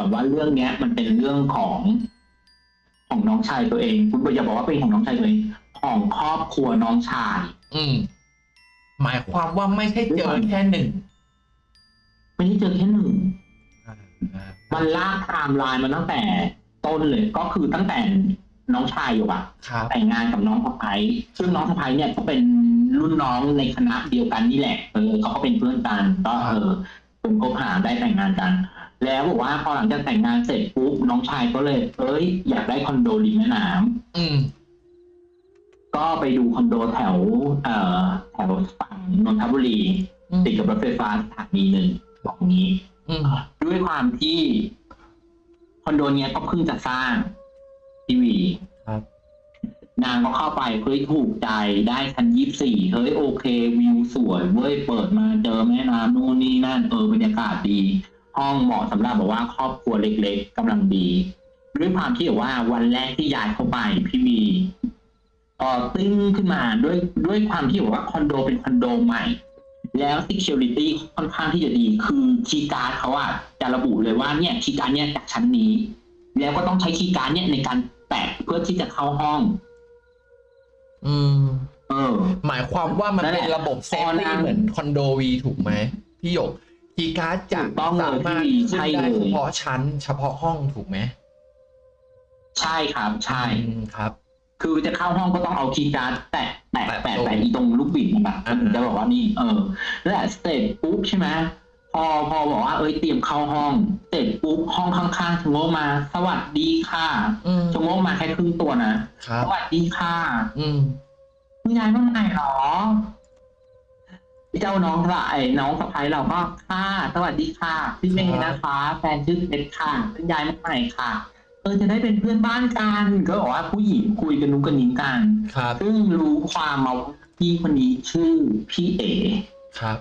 ก่อนว่าเรื่องเนี้ย มันเป็นเรื่องของของน้องชายตัวเองคุณอย่าบอกว่าเป็นของน้องชายตัวเองของครอบครัวน้องชาย อืม หมายความว่าไม่ใช่เจอแค่หนึ่งไม่ได้เจอแค่หนึ่งอ่ามันลากไทม์ไลน์มาตั้งแต่ต้นเลยก็คือตั้งแต่น้องชายอยู่อะครับแต่งงานกับน้องสะพ้ายซึ่งน้องสะพ้ายเนี่ยก็เป็นรุ่นน้องในคณะเดียวกันนี่แหละเออเขาก็เป็นเพื่อนกันก็เออเป็นคบหาได้แต่งงานกัน แล้วบอกว่าพอหลังจากแต่งงานเสร็จปุ๊บน้องชายก็เลย เอ้ย อยากได้คอนโดริมแม่น้ำอืม ก็ไปดูคอนโดแถว เอ่อแถวฝั่งนนทบุรีอืม ติดกับรถไฟฟ้าสถานีหนึ่งบอกงี้ อืมด้วยความที่คอนโดเนี้ยก็เพิ่งจะสร้างทีวี ครับ นางก็เข้าไปเฮ้ยถูกใจได้ชั้นยี่สี่เฮ้ยโอเค วิวสวยเว้ยเปิดมาเจอแม่น้ำนู่นนี่นั่นเออบรรยากาศดี ห้องเหมาะสำหรับแบบว่าครอบครัวเล็ก ๆกำลังดีด้วยความที่แบบว่าวันแรกที่ย้ายเข้าไปพี่วีเออตึ้งขึ้นมาด้วยด้วยความที่แบบว่าคอนโดเป็นคอนโดใหม่ แล้ว security ค่อนข้างที่จะดี คือ key card เขาอะจะระบุเลยว่าเนี่ย key card เนี่ยจากชั้นนี้ แล้วก็ต้องใช้ key card เนี่ยในการแตะเพื่อที่จะเข้าห้อง อืม เออ หมายความว่ามันนั่นแหเป็นละระบบเซฟพอตี้นางเหมือนคอนโดวีถูกไหมพี่หยก คีย์การ์ดจะถูกต้องเลยสามารถพี่ขึ้นใช่ได้เลยเฉพาะชั้น เฉพาะห้องถูกไหมใช่ครับใช่อืมครับ คือจะเข้าห้องก็ต้องเอาคีย์การ์ดแตะแตะแตะแตะตรงแตะอีตรงลูกบิดมันแบบอ่ามันจะบอกว่านี่เออแล้วสเตจปุ๊บใช่ไหมพอพอบอกว่าเอ้ยเตรียมเข้าห้องเสร็จปุ๊บห้องข้างๆชะโงกมา สวัสดีค่ะอืมชะโงกมาแค่ครึ่งตัวนะครับสวัสดีค่ะ อืมคุณยายมาใหม่หรอ เจ้าน้องสะไอ้น้องสะพ้ายเราก็ค่ะสวัสดีค่ะพี่เมย์นะคะ แฟนชื่อเพชรค่ะคุณยายมาใหม่ค่ะเออจะได้เป็นเพื่อนบ้านกันก็บอกว่าผู้หญิงคุยกันนุ้งกันนิ้งกันครับซึ่งรู้ความมาว่าพี่คนนี้ชื่อพี่เอครับ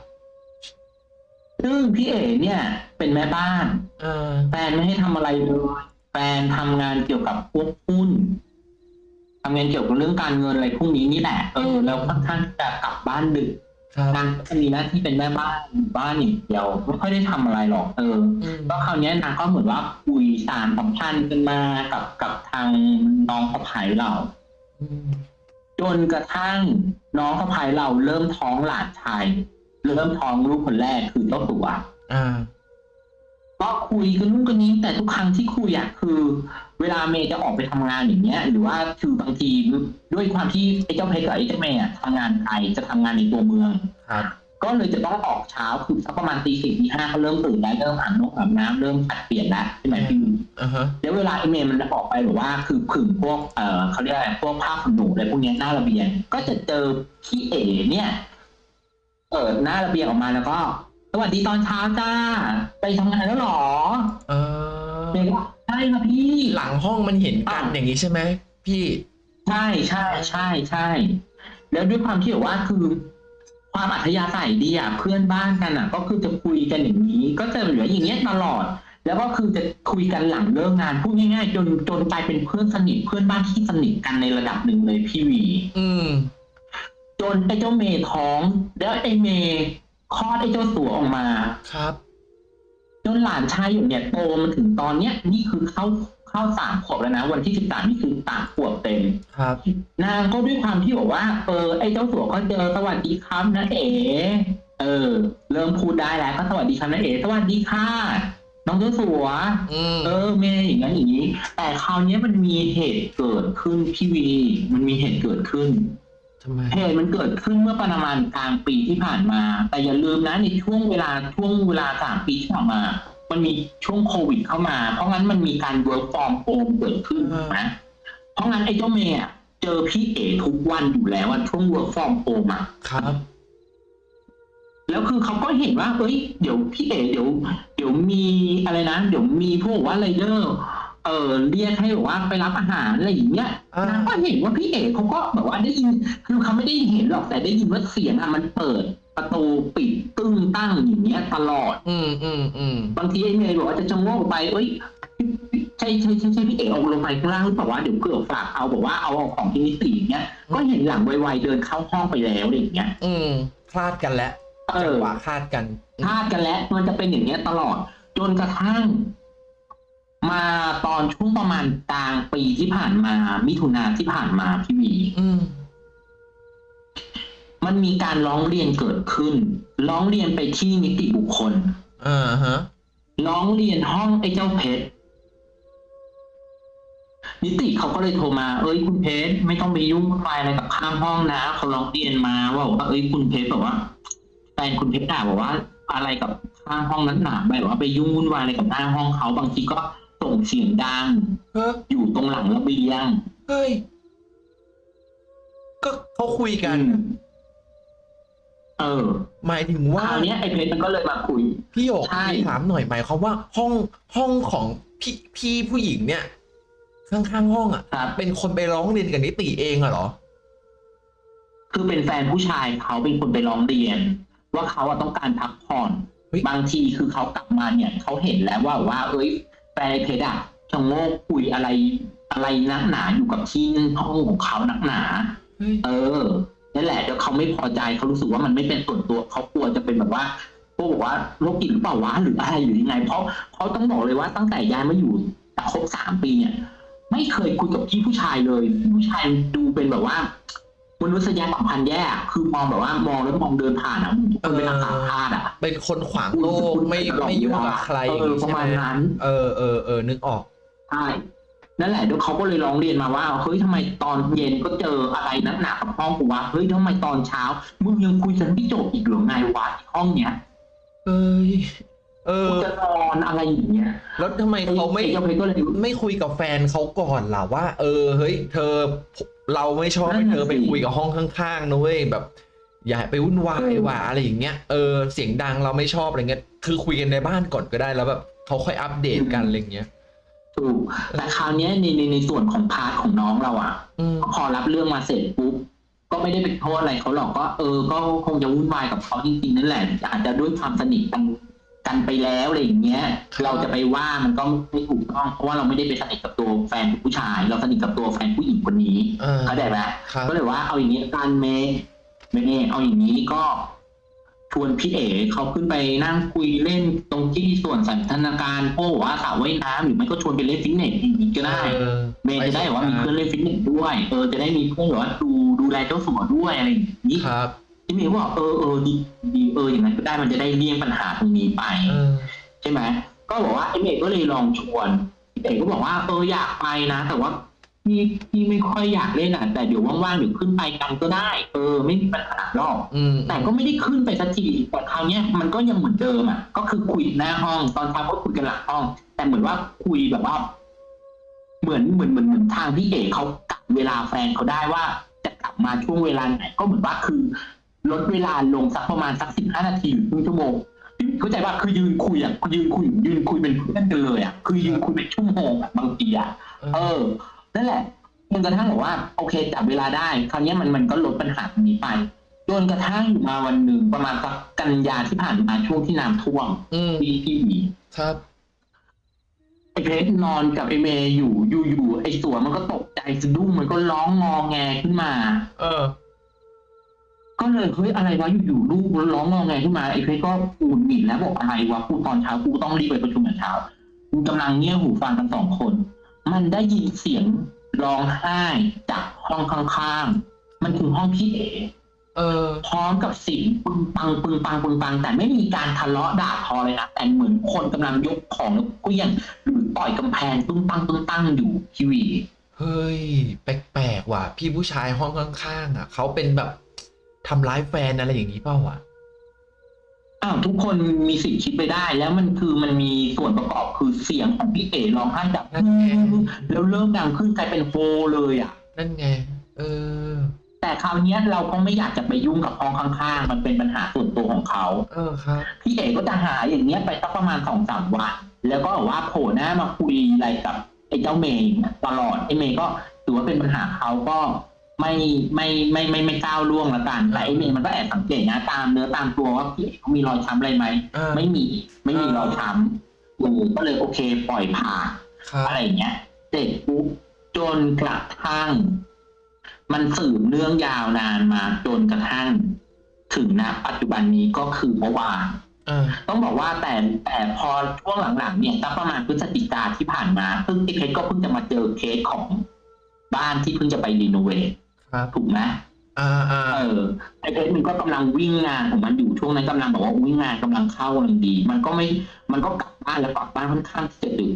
ซึ่งพี่เอเนี่ย เป็นแม่บ้านเออแฟนไม่ให้ทำอะไรเลยแฟนทำงานเกี่ยวกับพวกหุ้นทำงานเกี่ยวกับเรื่องการเงินอะไรพวกนี้นี่แหละเออแล้วค่อนข้างจะกลับบ้านดึกครับ นางก็จะมีหน้าที่เป็นแม่บ้านอยู่บ้านอย่างเดียวไม่ค่อยได้ทำอะไรหรอกเอออืมก็คราวเนี้ยนางก็เหมือนว่าคุยสารสัมพันธ์กันมากับกับทางน้องสะพ้ายเราอืมจนกระทั่งน้องสะพ้ายเราเริ่มท้องหลานชายเริ่มท้องลูกคนแรกคือเจ้าตัวอ่า ก็คุยกันนู่นกันนี้แต่ทุกครั้งที่คุยอะคือ เวลาเมย์จะออกไปทำงานอย่างเงี้ย หรือว่าคือบางทีด้วยความที่ไอ้เจ้าเพชรกับไอ้เจ้าเมย์อะทำงานไกลจะทำงานในตัวเมืองครับก็เลยจะต้องออกเช้าคือสักประมาณตีสี่ตีห้าเขาเริ่มตื่นแล้วเริ่มอาบน้ำอาบน้ำเริ่มผัดเปลี่ยนแล้วใช่ไหมพี่อ่าฮะแล้วเวลาไอเมย์มันออกไปหรือว่าคือผึ่งพวกเอ่อเขาเรียกอะไรพวกผ้าขนหนูอะไรพวกเนี้ยหน้าระเบียง ก็จะเจอพี่เอ๋เนี่ยเปิดหน้าระเบียงออกมาแล้วก็ สวัสดีตอนเช้าจ้า ไปทำงานแล้วเหรอเออเมย์ก็ใช่ค่ะพี่ หลังห้องมันเห็นกันอะอย่างนี้ใช่ไหมพี่ ใช่ใช่ใช่ใช่ แล้วด้วยความที่แบบว่าคือ ความอัธยาศัยดีอะเพื่อนบ้านกันอะ ก็คือจะคุยกันอย่างนี้ ก็จะเหลืออย่างเงี้ยตลอด แล้วก็คือจะคุยกันหลังเลิกงานพูดง่ายๆจนจนกลายเป็นเพื่อนสนิทเพื่อนบ้านที่สนิทกันในระดับหนึ่งเลยพี่วี อืม จนไอ้เจ้าเมย์ท้อง แล้วไอ้เมย์ คลอดไอ้เจ้าสัวออกมาครับจนหลานชายอยู่เนี่ยโตมาถึงตอนเนี้ยนี่คือเข้าเข้าสามขวบแล้วนะ วันที่สิบสามนี่คือสามขวบเต็มครับ นางก็ด้วยความที่บอกว่า เออไอ้เจ้าสัวก็เจอสวัสดีครับนะเอ๋เออ เริ่มพูดได้แล้วก็สวัสดีครับนะเอ๋สวัสดีค่ะน้องเจ้าสัวอืมเออเมย์อย่างนั้นอย่างนี้ แต่คราวเนี้ยมันมีเหตุเกิดขึ้นพี่วี มันมีเหตุเกิดขึ้นทำไม เหตุมันเกิดขึ้นเมื่อประมาณกลางปีที่ผ่านมา แต่อย่าลืมนะในช่วงเวลาช่วงเวลาสามปีที่ผ่านมา มันมีช่วงโควิดเข้ามา เพราะงั้นมันมีการ work from home เกิดขึ้นถูกไหมเพราะงั้นไอ้เจ้าเมย์อะเจอพี่เอทุกวันอยู่แล้วอะช่วง work from home อะครับแล้วคือเขาก็เห็นว่าเอ้ย เดี๋ยวพี่เอ๋เดี๋ยว เดี๋ยวมีอะไรนะ เดี๋ยวมีพวกว่าไรเดอร์ เออเรียกให้แบบว่าไปรับอาหารอะไรอย่างเงี้ยอ่านนางก็เห็นว่าพี่เอ๋เขาก็แบบว่าได้ยินคือเขาไม่ได้เห็นหรอกแต่ได้ยินว่าเสียงอะมันเปิดประตูปิดตึ้งตั้งอย่างเงี้ยตลอด อืมอืมอืมบางทีไอ้เมย์บอกว่าจะชะโงกไปเอ้ยใช่ใช่ใช่ใช่พี่เอ๋ออกลงไปข้างล่างหรือเปล่าวะเดี๋ยวเกิดฝากเอาบอกว่าเอาของที่นิติอย่างเงี้ยก็เห็นหลังไวๆเดินเข้าห้องไปแล้วอะไรอย่างเงี้ย อืมคลาดกันแล้วเอจัองหวะคลาดกันพลาดกันแล้วมันจะเป็นอย่างเงี้ยตลอด จนกระทั่ง มาตอนช่วงประมาณกลางปีที่ผ่านมา มิถุนาที่ผ่านมาพี่วีอืมมันมีการร้องเรียนเกิดขึ้น ร้องเรียนไปที่นิติบุคคลอ่าฮะ ร้องเรียนห้องไอ้เจ้าเพชรนิติเขาก็เลยโทรมา เอ้ยคุณเพชรไม่ต้องไปยุ่งวุ่นวายอะไรกับข้างห้องนะเขาร้องเรียนมาว่าบอกว่าเอ้ยคุณเพชรแบบว่าแฟนคุณเพชรด่าบอกว่า อะไรกับข้างห้องนั้นหนาแบบว่าไปยุ่งวุ่นวายอะไรกับหน้าห้องเขาบางทีก็ ส่งเสียงดังเฮ้ยอยู่ตรงหลังระเบียงเฮ้ย ก็เขาคุยกัน อืมเออหมายถึงคว่าราวเนี้ยไอ้เพชรมันก็เลยมาคุย พี่หยกใช่ พี่ถามหน่อยหมายความว่าห้องห้องของพี่พี่ผู้หญิงเนี่ย ข้างๆห้องอะ ครับ เป็นคนไปร้องเรียนกับนิติเองอะเหรอ คือเป็นแฟนผู้ชายเขาเป็นคนไปร้องเรียน ว่าเขาอะต้องการพักผ่อน เฮ้ย บางทีคือเขากลับมาเนี่ยเขาเห็นแล้วว่าว่า เอ้ย แฟนไอ้เพชรอะชะโงกคุยอะไรอะไรนักหนาอยู่กับที่ห้องของเขานักหนาเฮ้ยเออนั่นแหละแล้วเขาไม่พอใจเขารู้สึกว่ามันไม่เป็นส่วนตัวเขากลัวจะเป็นแบบว่าพวกบอกว่าโรคจิตหรือเปล่าวะหรืออะไรหรือยังไง เพราะเขาต้องบอกเลยว่าตั้งแต่ย้ายมาอยู่ครบสามปีเนี่ย ไม่เคยคุยกับพี่ผู้ชายเลยพี่ผู้ชายดูเป็นแบบว่า มนุษยสัมพันธ์แย่อะคือมองแบบว่ามองแล้วมองเดินผ่านอะทุกคนเป็นอาขาพาดอะ เป็นคนขวางโลกไม่ไม่ยุ่งกับใครอย่างเออนี้ปใช่ระไหมมาณนั้น เออเออเออนึกออกใช่นั่นแหละเดี๋ยวเขาก็เลยร้องเรียนมาว่าเฮ้ยทำไมตอนเย็นก็เจออะไรนักหนากับห้องกูวะเฮ้ยทำไมตอนเช้ามึงยังคุยกันไม่จบอีกเหรือไงวะที่ห้องเนี้ยเอ้ยเออกูจะนอนอะไรอย่างเงี้ยแล้วทำไมเขาไม่ไอ้เจ้าเพชรก็เลยไม่คุยกับแฟนเขาก่อนล่ะว่า เออเฮ้ย เธอ เราไม่ชอบนั่ให้นั่นน่ะเธอไปสิคุยกับห้องข้างๆนะเว้ยแบบ อย่าไปวุ่นวายว่ะอะไรอย่างเงี้ยเออเสียงดังเราไม่ชอบอะไรเงี้ยคือคุยกันในบ้านก่อนก็ได้แล้วแบบเขาค่อยอัปเดตกันอะไรเงี้ยถูกแต่คราวเนี้ยในในในส่วนของ part ของน้องเราอะอืมพอรับเรื่องมาเสร็จปุ๊บก็ไม่ได้ไปโทษอะไรเขาหรอกก็เออ ก็คงจะวุ่นวายกับเขาจริงๆนั่นแหละอาจจะด้วยความสนิทกัน กันไปแล้วอะไรอย่างเงี้ย เราจะไปว่ามันก็ไม่ถูกต้องเพราะว่าเราไม่ได้ไปสนิทกับตัวแฟนผู้ชาย เราสนิทกับตัวแฟนผู้หญิงคนนี้เออเข้าใจไหมครับก็เลยว่าเอาอย่างนี้การเมย์เมย์เอาอย่างนี้ก็ชวนพี่เอ๋เขาขึ้นไปนั่งคุยเล่นตรงที่ส่วนสันทนาการโอ้ว่าสระว่ายน้ำหรือไม่ก็ชวนไปเล่นฟิตเนสอย่างนี้ก็ได้เออเมย์จะได้แบบว่ามีเพื่อนเล่นฟิตเนสด้วยเออจะได้มีเพื่อนแบบว่าดูดูแลเจ้าสัวด้วยอะไรอย่างนี้ครับ ที่เมย์บอกเออเออดีดีเอออย่างนั้นก็ได้มันจะได้เลี่ยงปัญหาตรงนี้ไปเออใช่ไหมก็บอกว่าไอเมย์ก็เลยลองชวนพี่เอกก็บอกว่าเอออยากไปนะ แต่ว่าพี่พี่ไม่ค่อยอยากเล่นอะแต่เดี๋ยวว่างๆเดี๋ยวขึ้นไปกันก็ได้ เออ ไม่มีปัญหาหรอกอืมแต่ก็ไม่ได้ขึ้นไปสักทีแต่คราวเนี้ยมันก็ยังเหมือนเดิมอะก็คือคุยหน้าห้อง ตอนเช้าก็คุยกันหลังห้อง แต่เหมือนว่าคุยแบบว่า เหมือนเหมือนเหมือนเหมือนทางพี่เอกเขากะเวลาแฟนเขาได้ว่าจะกลับมาช่วงเวลาไหนก็เหมือนว่าคือ ลดเวลาลงสักประมาณสักสิบห้านาทีหรือครึ่งชั่วโมงเข้าใจว่าคือยืนคุยอะยืนคุยยืนคุยเป็นเพื่อนกันเลยอะคือยืนคุยเป็นชั่วโมงอะบางทีอะเออนั่นแหละจนกระทั่งบอกว่า โอเคจับเวลาได้ คราวเนี้ยมันมันก็ลดปัญหาตรงนี้ไปจนกระทั่งอยู่มาวันหนึ่งประมาณสักกันยาที่ผ่านมาช่วงที่น้ำท่วมอืมที่ที่หวีครับไอ้เพชรนอนกับไอ้เมย์อยู่อยู่อยู่ไอ้สัวมันก็ตกใจสะดุ้งมันก็ร้องงอแงขึ้นมา เออ ก็เลยเฮ้ยอะไรวะอยู่ๆลูกร้องงอแงขึ้นมาไอ้เพชรก็ปูนหงิดแล้วบอกอะไรวะกูตอนเช้ากูต้องรีบไปประชุมแต่เช้ากูกำลังเงี่ยหูฟังกันสองคน มันได้ยินเสียงร้องไห้จากห้องข้างๆมันคือห้องพี่เอ๋เออพร้อมกับเสียงปึงปังปึงปังปึงปัง แต่ไม่มีการทะเลาะด่าทอเลยนะแต่เหมือนคนกำลังยกของแล้วเกลี้ยงหรือต่อยกำแพงปึ้งปังปึ้งปังอยู่ทีวีเฮ้ยแปลกๆว่ะ พี่ผู้ชายห้องข้างๆอะเขาเป็นแบบ ทำร้ายแฟนอะไรอย่างนี้เปล่าวะอ้าวทุกคนมีสิทธิ์คิดไปได้ แล้วมันคือมันมีส่วนประกอบคือเสียงของพี่เอ๋ร้องไห้แบบนั่นไงแล้วเริ่มดังขึ้นกลายเป็นโฮเลยอะ นั่นไง เออ แต่คราวเนี้ยเราก็ไม่อยากจะไปยุ่งกับห้องข้างๆ มันเป็นปัญหาส่วนตัวของเขา เออครับพี่เอ๋ก็จะหาอย่างเงี้ยไปสักประมาณสองสามวันแล้วก็แบบว่าโผล่หน้ามาคุยอะไรกับไอ้เจ้าเมย์ตลอดไอ้เมย์ก็ถือว่าเป็นปัญหาเขาก็ ไม่ไม่ไม่ไม่ไม่ก้าวล่วงละกันแต่ไอ้เมย์มันก็แอบสังเกตนะตามเนื้อตามตัวว่าพี่เอ๋เขามีรอยช้ำอะไรไหมเออไม่มีไม่มีรอยช้ำเออก็เลยโอเค ปล่อยผ่านครับอะไรอย่างเงี้ยเสร็จปุ๊บจนกระทั่ง มันสืบเนื่องยาวนานมา จนกระทั่ง ถึงณปัจจุบันนี้ก็คือเมื่อวานเอ่าต้องบอกว่าแต่แต่พอช่วงหลังๆเนี่ยตั้งประมาณพฤศจิกาที่ผ่านมาเพิ่งไอ้เพชรก็เพิ่งจะมาเจอเคสของบ้านที่เพิ่งจะไปรีโนเวท ครับถูกไหมอ่าอ่าเออไอ้เพชรมันก็กำลังวิ่งงานของมันอยู่ช่วงนั้นกำลังบอกว่าวิ่งงานกำลังเข้ากำลังดี มันก็ไม่ มันก็กลับบ้านแล้วกลับบ้านค่อนข้างที่จะดึก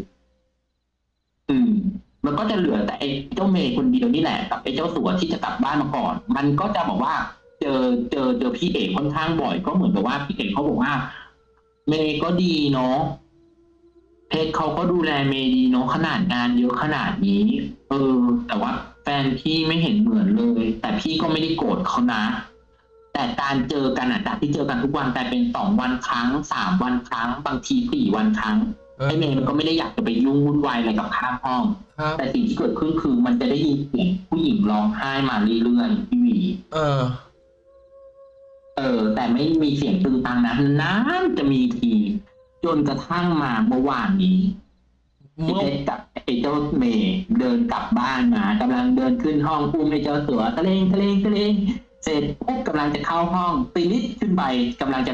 อืม มันก็จะเหลือแต่ไอ้เจ้าเมย์คนเดียวนี่แหละกับไอ้เจ้าสัวที่จะกลับบ้านมาก่อน มันก็จะบอกว่าเจอเจอเจอพี่เอกค่อนข้างบ่อย ก็เหมือนกับว่าพี่เอกเขาบอกว่า เมย์ก็ดีเนาะเพชรเขาก็ดูแลเมย์ดีเนาะขนาดงานเยอะขนาดนี้ เออ แต่ว่า แฟนพี่ไม่เห็นเหมือนเลย แต่พี่ก็ไม่ได้โกรธเขานะ แต่การเจอกันอะจากที่เจอกันทุกวันกลายเป็นสองวันครั้งสามวันครั้ง บางทีสี่วันครั้งเออไอ้เมย์มันก็ไม่ได้อยากจะไปยุ่งวุ่นวายอะไรกับข้างห้องครับแต่สิ่งที่เกิดขึ้นคือมันจะได้ยินเสียงผู้หญิงร้องไห้มาเรื่อยๆพี่หวีเออ เออ แต่ไม่มีเสียงตึงตังนะนานจะมีทีจนกระทั่งมาเมื่อวานนี้ เมื่อไอ้เพชรกับไอ้เจ้าเมย์เดินกลับบ้านมากำลังเดินขึ้นห้องอุ้มไอ้เจ้าเสือตะเลงตะเลงตะเลงเสร็จปุ๊บกำลังจะเข้าห้องตีนิดขึ้นไปกำลังจะ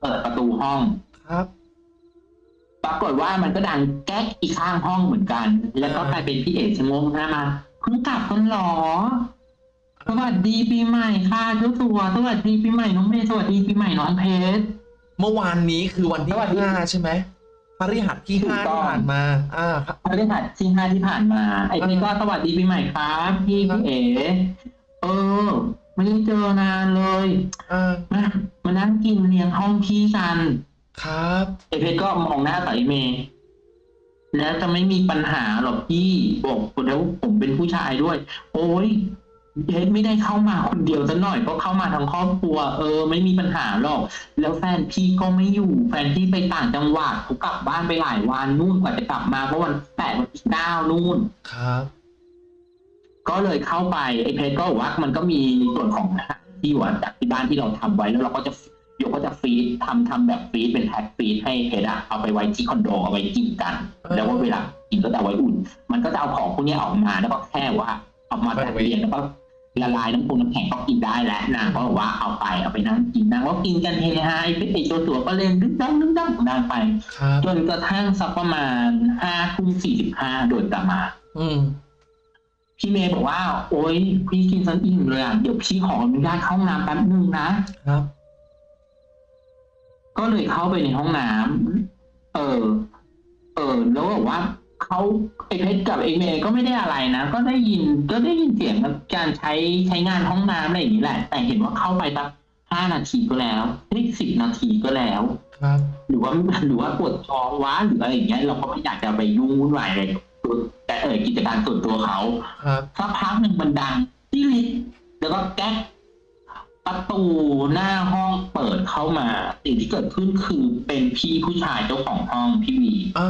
เปิดประตูห้องครับ ปรากฏว่ามันก็ดังแก๊กอีกข้างห้องเหมือนกัน แล้วก็กลายเป็นพี่เอกชะโงงหน้ามาเพิ่งกลับกันเหรอสวัสดีปีใหม่ค่ะเจ้าสัวสวัสดีปีใหม่น้องเมย์สวัสดีปีใหม่น้องเพชรเมื่อวานนี้คือวันที่สวัสดีห้าใช่ไหม พฤหัสที่ถูกห้าต้องที่ผ่านมา อ่าครับพฤหัสที่ห้าที่ผ่านมาไอ้เพชรก็สวัสดีปีใหม่ครับพี่พี่เอ๋เออไม่ได้เจอนานเลยอ่ามามานั่งกินเลี้ยงห้องพี่กัน ครับไอ้เพชรก็มองหน้ากับไอ้เมย์แล้วจะไม่มีปัญหาหรอกพี่บอกแล้วผมเป็นผู้ชายด้วย โอ้ย เพชรไม่ได้เข้ามาคนเดียวซะหน่อยก็เข้ามาทั้งครอบครัว เออ ไม่มีปัญหาหรอก แล้วแฟนพี่ก็ไม่อยู่ แฟนพี่ไปต่างจังหวัดเขากลับบ้านไปหลายวันนู่นกว่าจะกลับมาเพราะวันแปดวันที่เก้านู่นครับ ก็เลยเข้าไปไอ้เพชรก็บอกว่ามันก็มีในส่วนของอาหารที่อยู่จากที่บ้านที่เราทำไว้แล้วเราก็จะเดี๋ยวก็จะฟีดทำทำแบบฟีดเป็นแพ็คฟีดให้เพชรอะเอาไปไว้ที่คอนโดเอาไว้กินกัน แล้วว่าเวลากินก็จะเอาไว้อุ่น มันก็จะเอาของพวกนี้ออกมาแล้วก็แค่ว่าเอามาจัดเรียงแล้วก็ ละลายน้ำปูน้ำแข็งก็กินได้แล้วนางก็บอกว่าเอาไปเอาไปนั่งกินนางก็กินกันเฮฮาไอ้เพชรไอตัวตัวก็เล่นดึ๊กดังดึ๊กดังนางไป จนกระทั่งสักประมาณห้าทุ่มสี่สิบห้าโดยประมาณพี่เมย์บอกว่า โอ๊ยพี่กินซันอิ่มเลยอะเดี๋ยวพี่ขออนุญาตเข้าห้องน้ำแป๊บนึงนะครับ ก็เลยเข้าไปในห้องน้ำเออ เออแล้วบอกว่า เขาไอเพชรกับไอเมย์ก็ไม่ได้อะไรนะ ก็ได้ยินก็ได้ยินเสียงการใช้ใช้งานห้องน้ำอะไรอย่างนี้แหละ แต่เห็นว่าเข้าไปสักห้านาทีก็แล้วนี่สิบนาทีก็แล้ว ครับ หรือว่าหรือว่าปวดท้องว้าหรืออะไรอย่างเงี้ยเราก็ไม่อยากจะไปยุ่งวุ่นวายอะไรกับตัวแต่เออกิจการส่วนตัวเขาครับสักพักหนึ่งมันดังที่ลิฟต์แล้วก็แก๊ก ประตูหน้าห้องเปิดเข้ามา สิ่งที่เกิดขึ้นคือเป็นพี่ผู้ชายเจ้าของห้องพี่วีเอ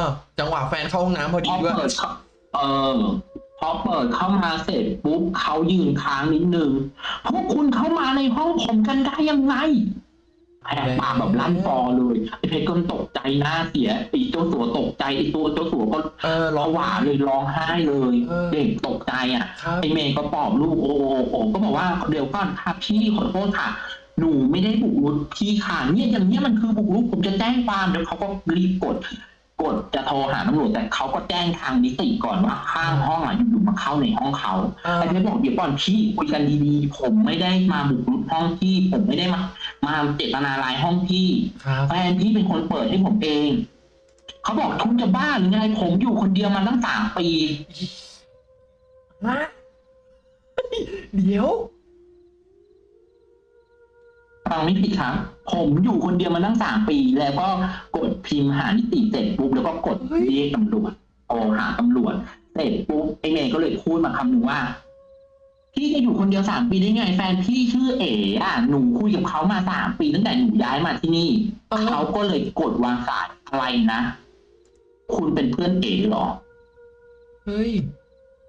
อ จังหวะแฟนเข้าห้องน้ำพอพดีอด้วยเปิดเข้าเออพอเปิดเข้ามาเสร็จปุ๊บเขายืนค้างนิดนึงพวกคุณเข้ามาในห้องผมกันได้ยังไงแหกปากแบบลั่นฟอเลยไอ้เพชรก็ตกใจหน้าเสียไอ้เจ้าสัวตกใจไอ้ตัวเจ้าสัวก็เออร้ร้อองงหวาเลยร้องไห้เลยเออเด็กต กใจอะครับไอเมย์ก็ปลอบลูกโอ้โอโอก็บอกว่าเดี๋ยวก่อนค่ะพี่ขอโทษค่ะ หนูไม่ได้บุกรุกพี่ค่ะเนี่ยอย่างเนี้ยมันคือบุกรุกผมจะแจ้งความเดี๋ยวเขาก็รีบกดกดจะโทรหาตำรวจแต่เขาก็แจ้งทางนิติก่อนว่าข้างห้องอะอยู่ๆมาเข้าในห้องเขาเออไอ้เพชรบอกเดี๋ยวก่อนพี่คุยกันดีๆ ผมไม่ได้มาบุกรุกห้องพี่ ผมไม่ได้มา มาเจตนาลายห้องพี่ครับแฟนพี่เป็นคนเปิดให้ผมเอง เขาบอกทุนจะบ้าหรือไงผมอยู่คนเดียวมาตั้งสามปี ฮะเดี๋ยว ฟังไม่ผิดครับ ผมอยู่คนเดียวมาตั้งสามปี แล้วก็กดพิมพ์หานิติเสร็จปุ๊บแล้วก็กดเฮ้ยเรียกตำรวจโทรหาตำรวจ เสร็จปุ๊บไอเมย์ก็เลยพูดมาคำหนึ่งว่า พี่จะอยู่คนเดียวสามปีได้ไง แฟนพี่ชื่อเอ๋อะหนูคุยกับเขามาสามปีตั้งแต่หนูย้ายมาที่นี่เออเขาก็เลยกดวางสายอะไรนะ คุณเป็นเพื่อนเอ๋เหรอ เฮ้ย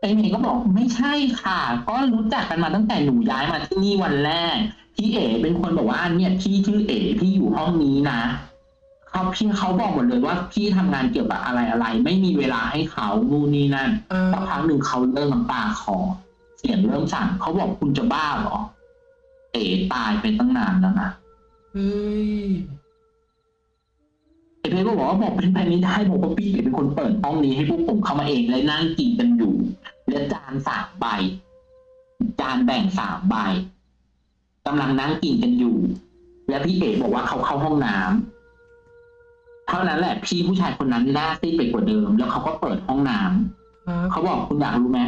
ไอเมย์ก็บอกไม่ใช่ค่ะ ก็รู้จักกันมาตั้งแต่หนูย้ายมาที่นี่วันแรก พี่เอ๋เป็นคนบอกว่าเนี่ยพี่ชื่อเอ๋พี่อยู่ห้องนี้นะเขาพี่เขาบอกหมดเลยว่าพี่ทำงานเกี่ยวกับอะไรอะไร ไม่มีเวลาให้เขานู่นนี่นั่นเออสักพักหนึ่งเขาเริ่มน้ำตาคลอเสียงเริ่มสั่นเขาบอกคุณจะบ้าเหรอ เอ๋ตายไปตั้งนานแล้วนะเฮ้ยเพชรก็บอกว่าบอกเป็นไปไม่ได้บอกว่าพี่เอ๋เป็นคนเปิดห้องนี้ให้พวกผมเข้ามาเองเลยนั่งกินกัน อยู่และจานสามใบ จานแบ่งสามใบกำลังนั่งกินกันอยู่ แล้วพี่เอ๋บอกว่าเขาเข้าห้องน้ำเท่านั้นแหละพี่ผู้ชายคนนั้นหน้าซีดไปกว่าเดิม แล้วเขาก็เปิดห้องน้ำครับเขาบอกคุณอยากรู้ไหม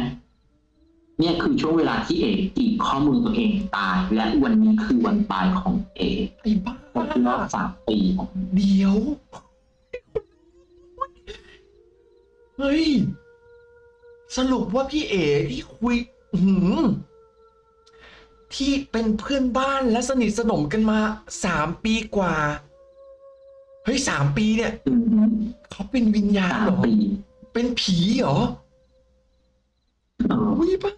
เนี่ยคือช่วงเวลาที่เอกจีบข้อมือตัวเองตาย และวันนี้คือวันตายของเอกไอ้บ้าครบรอบสามปีของเดี๋ยว เฮ้ย สรุปว่าพี่เอ๋ที่คุยอื้อหือที่เป็นเพื่อนบ้านและสนิทสนมกันมาสามปีกว่า เฮ้ยสามปีเนี่ยอืมเขาเป็นวิญญาณสามเหรอปีเป็นผีเหรอเออวิบ้า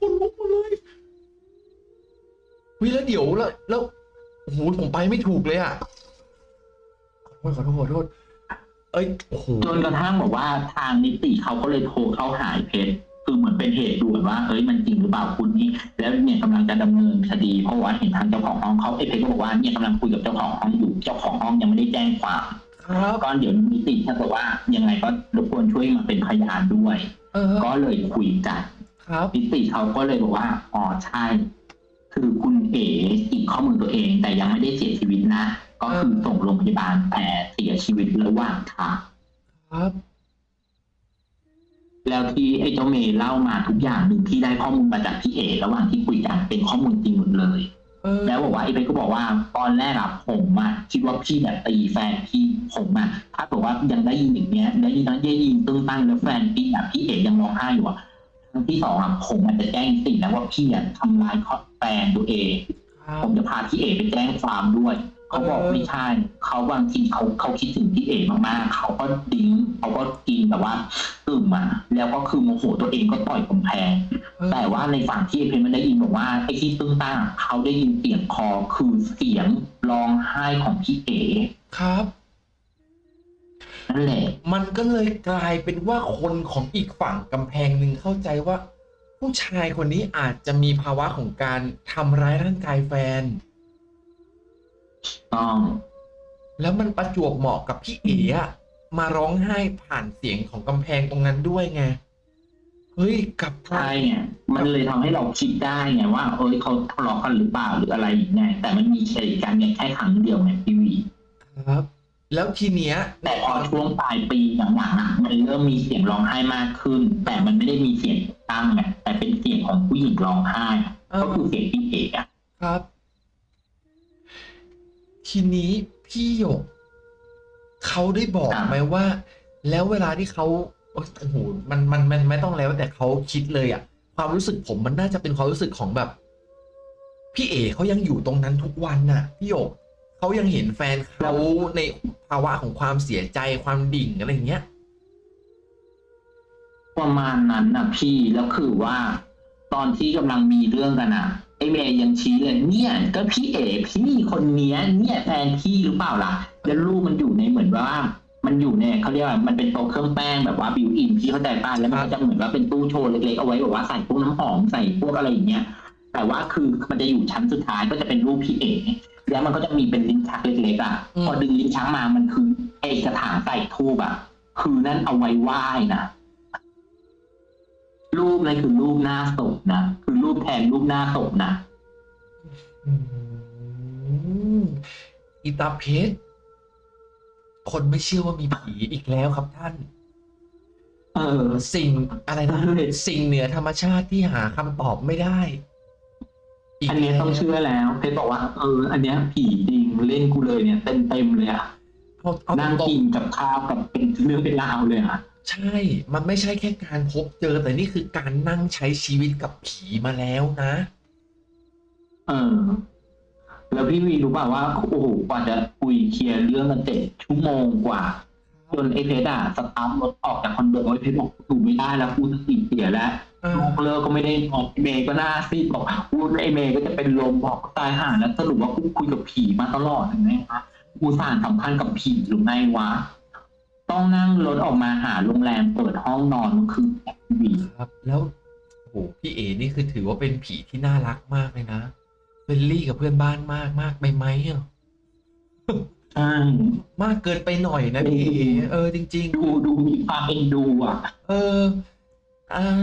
คนลุกหมาเลยวิแล้วเดี๋ยวแล้วแล้วโอ้โหผมไปไม่ถูกเลยอะขอโทษขอโทษขอโทษ เอ้ยโอ้โหจนกระทั่งบอกว่าทางนิติเขาก็เลยโทรเข้าหายเพชรคือเหมือนเป็นเหตุด่วนว่าเอ้ยมันจริงหรือเปล่าคุณนี่แล้วเนี่ยกำลังจะดำเนินคดีเพราะว่าเห็นทางเจ้าของห้องเขาไอ้เพชรก็บอกว่าเนี่ยกำลังคุยกับเจ้าของห้องอยู่เจ้าของห้องยังไม่ได้แจ้งความครับก็เดี๋ยวนิติถ้าเกิดว่ายังไงก็รบกวนช่วยมาเป็นพยานด้วย เออก็เลยคุยกันครับนิติเขาก็เลยบอกว่าอ๋อใช่ คือคุณเอ๋จิกข้อมือตัวเองแต่ยังไม่ได้เสียชีวิตนะ ก็คือส่งโรงพยาบาลแต่เสียชีวิตระหว่างทางครับ แล้วที่ไอ้เจ้าเมย์เล่ามาทุกอย่างหนึ่งที่ได้ข้อมูลมาจากพี่เอ๋ระหว่างที่คุยกันเป็นข้อมูลจริงหมดเลยเออแล้วบอกว่าไอ้เพชรก็บอกว่าตอนแรกอะผมอะคิดว่าพี่แบบตีแฟนพี่ผมอะถ้าบอกว่ายังได้ยินอย่างเงี้ยได้ยินนั้นได้ยินตึ้งตั้งแล้วแฟนพี่อะพี่เอ๋ยังร้องไห้อยู่อะครั้งที่สองอะผมอาจจะแจ้งติแล้วว่าพี่อะทำร้ายแฟนตัวเองครับผมจะพาพี่เอไปแจ้งความด้วย เขาบอกเออไม่ใช่ เขาบางทีเขาเขาคิดถึงพี่เอมากๆ เขาก็ดิ้งเขาก็กินแบบว่าตื่มมา แล้วก็คือโมโหตัวเองก็ต่อยกำแพงเออแต่ว่าในฝั่งที่เพนมันได้ยินบอกว่าไอ้ที่ตึ้งตั้งเขาได้ยินเสียงคอคือเสียงร้องไห้ของพี่เอครับนั่นแหละมันก็เลยกลายเป็นว่าคนของอีกฝั่งกำแพงหนึ่งเข้าใจว่า ผู้ชายคนนี้อาจจะมีภาวะของการทำร้ายร่างกายแฟน ต้อง แล้วมันประจวบเหมาะกับพี่เอ๋อะมาร้องไห้ผ่านเสียงของกำแพงตรงนั้นด้วยไง เฮ้ยกลับกลาใช่ยไงมันเลยทำให้เราคิดได้ไงว่า เอ้ยเขาทะเลาะกันหรือเปล่าหรืออะไรอย่างเงี้ยแต่มันมีเหตุการณ์เนี่ยแค่ครั้งเดียวไงพี่วี ครับ แล้วทีเนี้ยแต่พอช่วงปลายปีหลังๆอะมันเริ่มมีเสียงร้องไห้มากขึ้น แต่มันไม่ได้มีเสียงตั้งไงแต่เป็นเสียงของผู้หญิงร้องไห้อะเออก็คือเสียงพี่เอกอะครับ ทีนี้พี่หยกเขาได้บอกไหมว่า แล้วเวลาที่เขาโอ๊ยโอ้โหมันมันมันไม่ต้องแล้วแต่เขาคิดเลยอะความรู้สึกผมมันน่าจะเป็นความรู้สึกของแบบ พี่เอเขายังอยู่ตรงนั้นทุกวันน่ะ พี่หยกเขายังเห็นแฟนเขาในภาวะของความเสียใจความดิ่งอะไรอย่างเงี้ยประมาณนั้นนะพี่แล้วคือว่า ตอนที่กำลังมีเรื่องกันอะ ไอเมย์ยังชี้เลยเนี่ยก็พี่เอกพี่คนเนี้ยเนี่ยแฟนพี่หรือเปล่าล่ะแล้วลูกมันอยู่ในเหมือนว่ามันอยู่ในเขาเรียกว่ามันเป็นโต๊ะเครื่องแป้งแบบว่า built-in พี่เข้าใจป่ะแล้วมันก็จะเหมือนว่าเป็นตู้โชว์เล็กๆเอาไว้แบบว่าใส่พวกน้ำหอมใส่พวกอะไรอย่างเงี้ยแต่ว่าคือมันจะอยู่ชั้นสุดท้ายก็จะเป็นรูปพี่เอกแล้วมันก็จะมีเป็นลิ้นชักเล็กๆอะพอดึงลิ้นชักมามันคือไอกระถางใส่ทูบอะคือนั่นเอาไว้ไหว้นะ ปนั่นคือรูปหน้าศพนะคือรูปแทนรูปหน้าศพนะอืมอีตาเพชรคนไม่เชื่อว่ามีผีอีกแล้วครับท่าน เออ สิ่งอะไรนะเออสิ่งเหนือธรรมชาติที่หาคำตอบไม่ได้อันเนี้ยต้องเชื่อแล้วเพชรบอกว่าเออ อันเนี้ยผีจริงเล่นกูเลยเนี่ยเต็มเต็มๆเลยอะเอาเอานั่งตรงกินกับข้าวกับเป็นเรื่องเป็นราวเลยอะๆใช่ มันไม่ใช่แค่การพบเจอ แต่นี่คือการนั่งใช้ชีวิตกับผีมาแล้วนะ เออ แล้วพี่วีรู้เปล่าว่าโอ้โหกว่าจะคุยเคลียร์เรื่องกันเจ็ดชั่วโมงกว่าจนไอ้เพชรอะสตาร์ทรถออกจากคอนโดไอ้เพชรบอกถูไม่ได้แล้วกูสติเสียแล้วเออลูกเลิกก็ไม่ได้บอกไอ้เมย์ก็หน้าซีดบอกพูดไอ้เมย์ก็จะเป็นลมบอกตายห่าแล้วสรุปว่ากูคุยกับผีมาตลอดเห็นไหมคะกูสานสัมพันธ์กับผีหรือไงวะ ต้องนั่งรถออกมาหาโรงแรมเปิดห้องนอนเมื่อคืนแบบวีครับ แล้วโอ้โหพี่เอนี่คือถือว่าเป็นผีที่น่ารักมากเลยนะ friendly กับเพื่อนบ้านมากมากไปไหมอะใช่มากเกินไปหน่อยนะพี่เอเออ จริงดูดูมีความเอ็นดูอะๆเอออ่า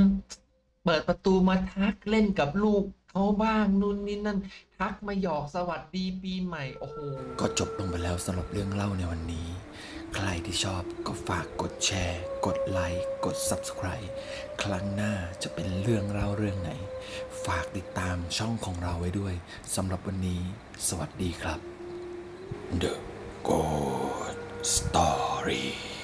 เปิดประตูมาทักเล่นกับลูก เขาบ้างนู่นนี่นั่นทักมาหยอกสวัสดีปีใหม่โอ้โหก็จบลงไปแล้วสำหรับเรื่องเล่าในวันนี้ ใครที่ชอบก็ฝากกดแชร์ กดไลค์กด Subscribe ครั้งหน้าจะเป็นเรื่องเล่าเรื่องไหน ฝากติดตามช่องของเราไว้ด้วยสำหรับวันนี้ สวัสดีครับ The Good Story